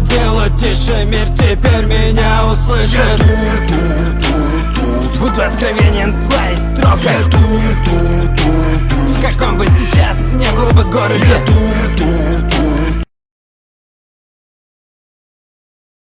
делать тише Мир теперь меня услышит. Буду откровенен своей строкой В каком бы сейчас не был бы городе.